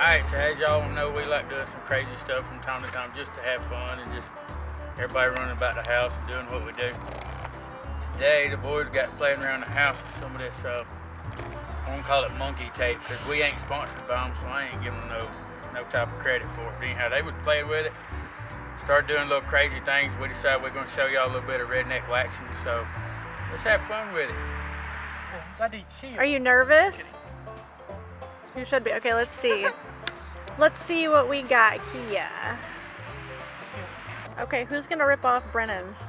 Alright, so as y'all know, we like doing some crazy stuff from time to time just to have fun and just everybody running about the house and doing what we do. Today, the boys got playing around the house with some of this, uh, I won't call it monkey tape because we ain't sponsored by them, so I ain't giving them no, no type of credit for it. But anyhow, they was playing with it, started doing little crazy things. We decided we're going to show y'all a little bit of redneck waxing, so let's have fun with it. Are you nervous? You should be. Okay, let's see. let's see what we got here. Okay, who's gonna rip off Brennan's?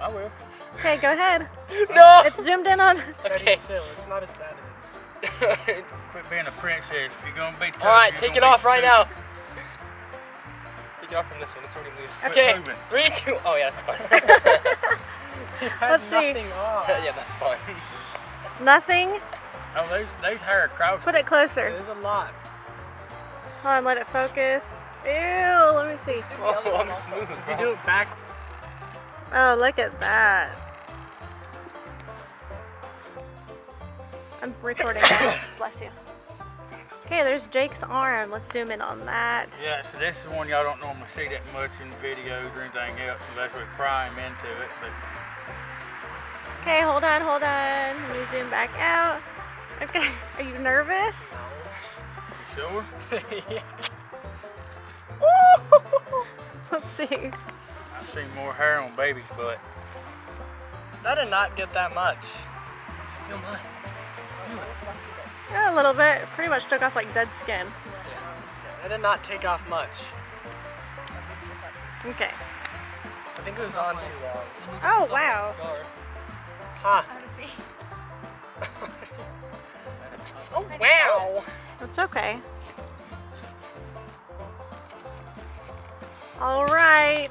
I will. Okay, go ahead. No! It's zoomed in on. Okay. It's not as bad as it's. Quit being a princess. If you're going to be tough, Alright, take it gonna off right now. Take it off from this one. It's already loose. Quit Okay. moving. Three, two. Oh, yeah, that's fine. Let's see. Nothing yeah, that's fine. Nothing. Oh, there's, there's hair across. Put it closer. There's a lot. Hold on, let it focus. Ew, let me see. Oh, I'm smooth, If you do it back, Oh, look at that. I'm recording. Bless you. Okay, there's Jake's arm. Let's zoom in on that. Yeah, so this is one y'all don't normally see that much in videos or anything else unless we pry 'em into it. But Okay, hold on, hold on. Let me zoom back out. Okay, are you nervous? You sure? Let's see. I've seen more hair on baby's butt. that did not get that much. Feel mine. Yeah, a little bit. Pretty much took off like dead skin. It did not take off much. Okay. I think it was on too long. Oh, wow. Huh. oh, wow. That's okay. All right.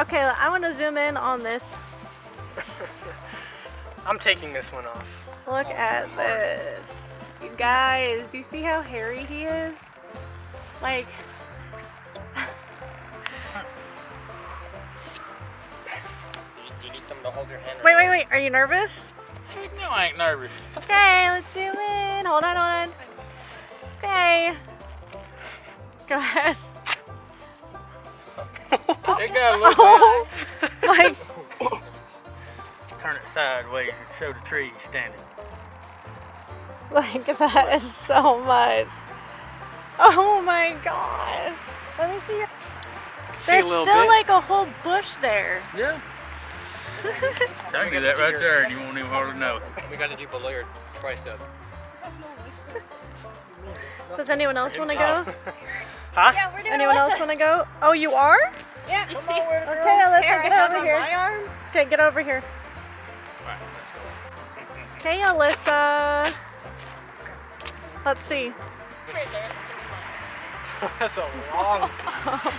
Okay, I want to zoom in on this. I'm taking this one off. Look oh, at this. You guys, do you see how hairy he is? Like, Do you need someone to hold your hand? wait, wait, wait. Are you nervous? No, I ain't nervous. Okay, let's zoom in. Hold on, hold on. Okay. Go ahead. It got a little Oh my Turn it sideways and show the tree standing. Like that is so much. Oh my gosh. Let me see your. See There's still bit. like a whole bush there. Yeah. I can you that right there and you won't even hardly know it. We got to do below your tricep. Does anyone else want to go? Yeah, we're doing Anyone else want to go? Oh, you are? Yeah, you see? Okay, Alyssa, Hair get have over here. my arm. Okay, get over here. Alright, let's go. Okay, Alyssa. Let's see. Right. That's a long.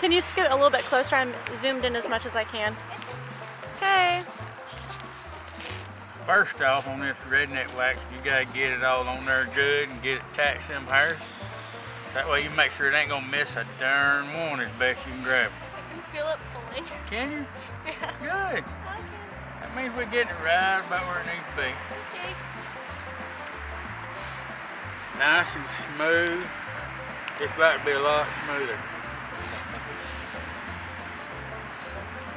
Can you scoot a little bit closer? I'm zoomed in as much as I can. Okay. First off, on this redneck wax, you gotta get it all on there good and get it attached to them hairs. That way you make sure it ain't gonna miss a darn one as best you can grab it. I can feel it pulling. Can you? Yeah. Good. That means we're getting it right about where it needs to be. Okay. Nice and smooth. It's about to be a lot smoother.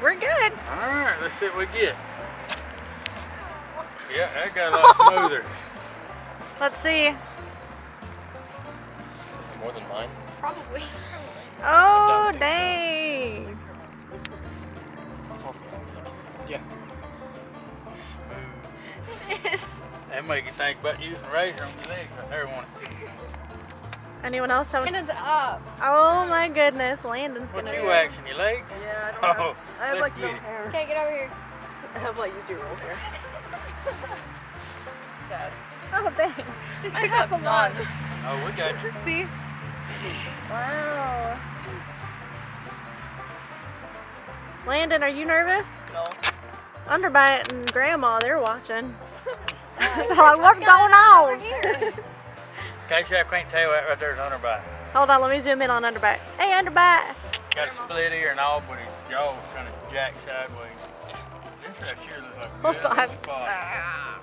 We're good. Alright, let's see what we get. Oh. Yeah, that got a lot smoother. Let's see. More than mine. Probably. Oh, think so. dang. It's also Yeah. Smooth. That make you think about using razor on your legs right there, one. Anyone else have It is up. Oh my goodness, Landon's What gonna you do waxing, your legs? Yeah, I don't know. Oh, I have let's like get no it. hair. Okay, get over here. I have like zero hair. Sad. Oh, dang. I have a lot. Oh, we got you. See? Wow. Landon, are you nervous? No. Underbite and Grandma, they're watching. They're like, what's going on? In case y'all can't tell, that right there's underbite. Hold on, let me zoom in on Underbite. Hey, Underbite. Got a split ear and all, but his jaw's kind of jacked sideways. This right here looks like a Hold good on. little spot.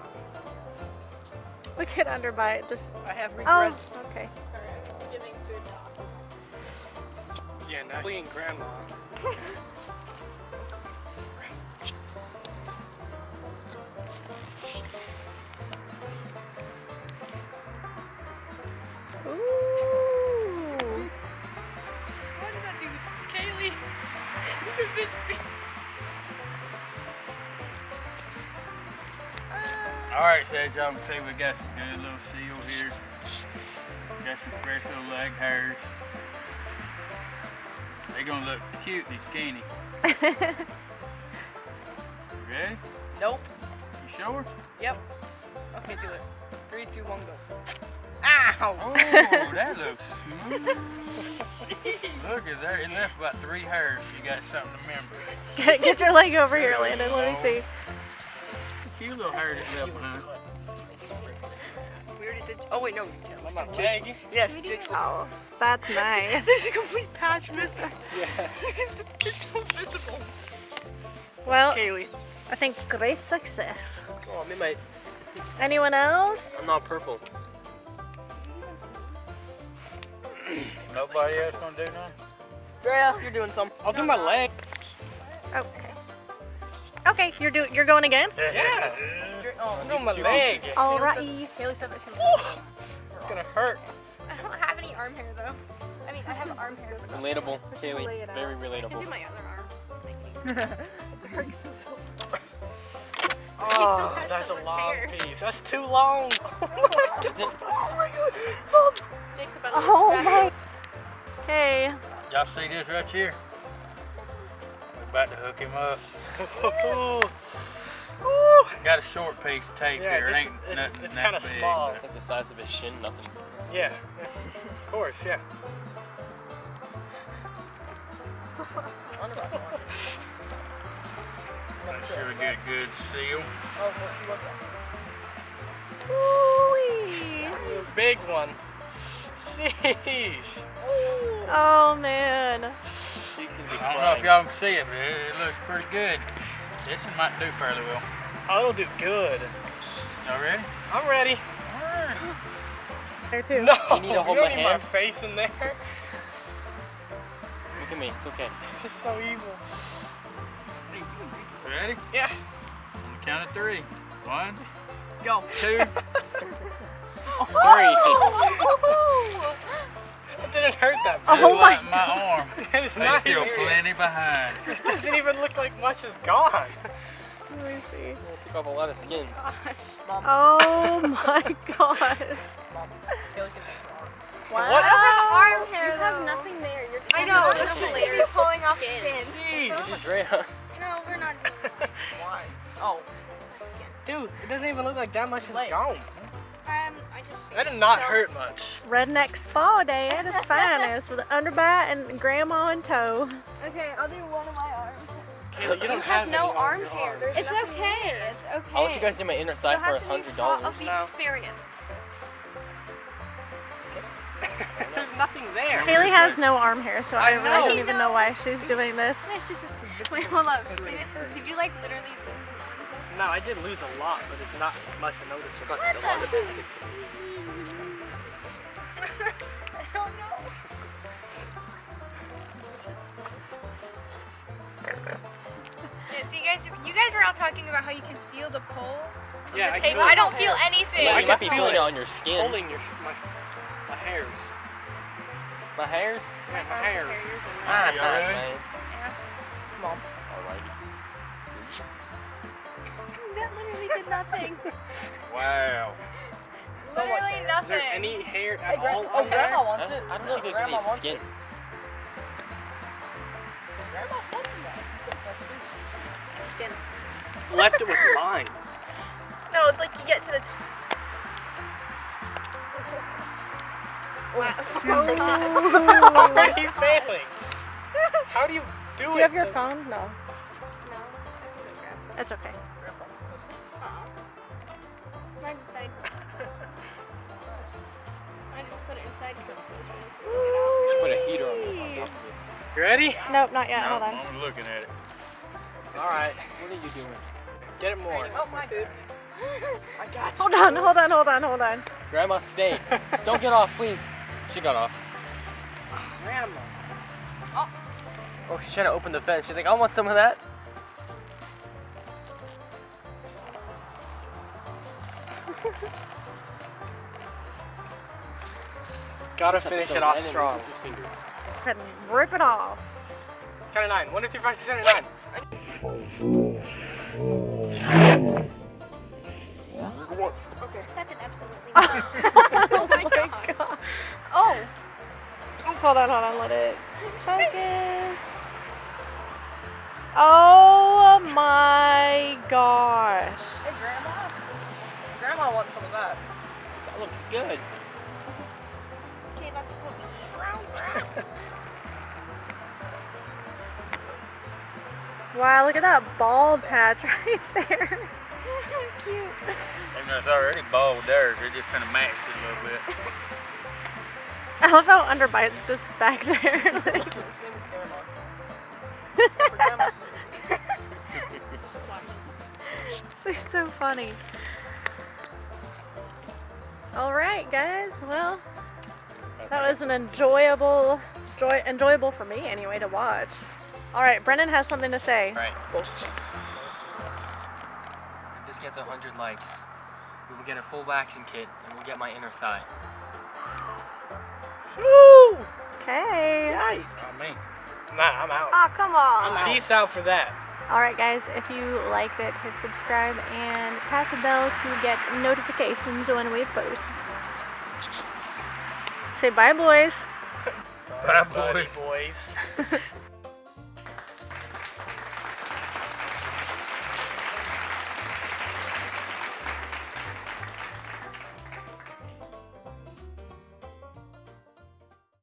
Look at ah. Underbite. Just I have oh, regrets. oh, regrets. okay. Fleeing grandma. All right, as y'all can see, we got some good little seal here. Got some fresh little leg hairs. They're gonna look cute and skinny. Ready? Nope. You sure? Yep. Okay, do it. Three, two, one, go. Ow! Oh, that looks smooth. Look at there, it left about three hairs. You got something to remember. Get, get your leg over here, Landon. Let me see. A few little hairs left behind. We already did. Oh wait, no. My leg. Yes, jigsaw. Oh, that's nice. There's a complete patch missing. Yeah. it's so visible. Well, Kaylee. I think great success. Oh, me might. Anyone else? I'm not purple. Nobody else gonna do nothing? Drea, you're doing some. I'll do my leg. Okay. Okay, you're do you're going again. Yeah. Dre- Oh, I'm my Two leg. pieces. It's Alrighty. Kaylee said that she was. gonna hurt. I don't have any arm hair though. I mean, I have arm hair, but not- Relatable, Just lay Kaylee. it. Very I can do relatable. my other arm. Oh, that's so a long hair. piece. That's too long. Is it? Oh Jake's about to Oh my. Okay. Y'all see this right here? We're about to hook him up. Oh, Got a short piece of tape Yeah, here. It ain't it's- nothing it's kinda small. but- Like the size of his shin, nothing. Yeah, of course, yeah. Make sure we get a good seal. Oh, well, she was Ooh-wee. Big one. Sheesh. Oh man. Cheeks gonna be I don't know if y'all can see it, but it, it looks pretty good. This one might do fairly well. Oh, it'll do good. Y'all ready? I'm ready. Alright. There too. No, You need to hold don't my need my face in there. Look at me. It's okay. She's so evil. Ready? Yeah. On the count of three. One, Go. two. Three. it didn't hurt that Oh bad. Just my like my arm. It's There's still plenty behind. It doesn't even look like much is gone. Let me see. It took off a lot of skin. Oh my god. Kaylee can Wow. What? arm hair You have though. nothing there. You're I know. You're It's just layer pulling off skin. Jeez. This is Drea. No, we're not doing that. Why? Oh. Dude, it doesn't even look like that much is gone. Um, I just. That did not hurt much. Redneck spa day at its finest with an underbite and grandma in tow. Okay, I'll do one of my arms. Kayla, you don't You have, have no any arm hair. There's It's okay. It's okay. I'll let you guys do my inner thigh You'll for a have to be hundred part dollars. of the No. experience. There's nothing there. Kaylee has no arm hair, so I, I really don't even know why she's doing this. Yeah, she's just. Wait, hold up. Did, it, did you like literally lose an? No, I did lose a lot, but it's not much to notice. What I don't know. Guys, you guys were all talking about how you can feel the pull of Yeah, the I tape. can I don't feel feel anything. Yeah, I you can might be feel feeling it. it on your skin. Holding your my, my hairs. My hairs? Yeah, my hairs. Ah, Ah, y'all ready? man. Mom. Alrighty. That literally did nothing. Wow. literally Is nothing. there any hair at Hey, all oh. Grandma wants I it. don't, I don't Look, think there's any skin. it. Left it with mine. No, it's like you get to the top. Already failing. How do you do Do it? you have your phone? No. No. That's okay. Mine's inside. I just put it inside because it was really Just put a heater on, on top it. You ready? Nope, not yet. No, Hold on. I'm looking at it. Alright. What are you doing? Get it more. Oh, my food. I got you. Hold on, hold on, hold on, hold on. Grandma, stay. Don't get off, please. She got off. Grandma. Oh, Oh, she's trying to open the fence. She's like, I want some of that. Gotta finish it off strong. Rip it off. Count of nine. One, two, three, five, six, seven, nine. Oh my god. oh. Hold on, hold on, let it focus. Oh my gosh. Hey, Grandma. Grandma wants some of that. That looks good. Okay, that's what we Wow, look at that bald patch right there. Cute. And it's already bald there, so it just kind of matched it a little bit. I love how Underbite's just back there. like- It's so funny. All right, guys. Well, that was an enjoyable, joy, enjoyable for me anyway to watch. All right, Brennan has something to say. Right. If this gets 100 likes, we will get a full waxing kit and we'll get my inner thigh. Okay. I mean, Nah, I'm out. Oh, come on. Peace out for that. All right, guys. If you liked it, hit subscribe and tap the bell to get notifications when we post. Say bye, boys. bye, Buddy boys. boys.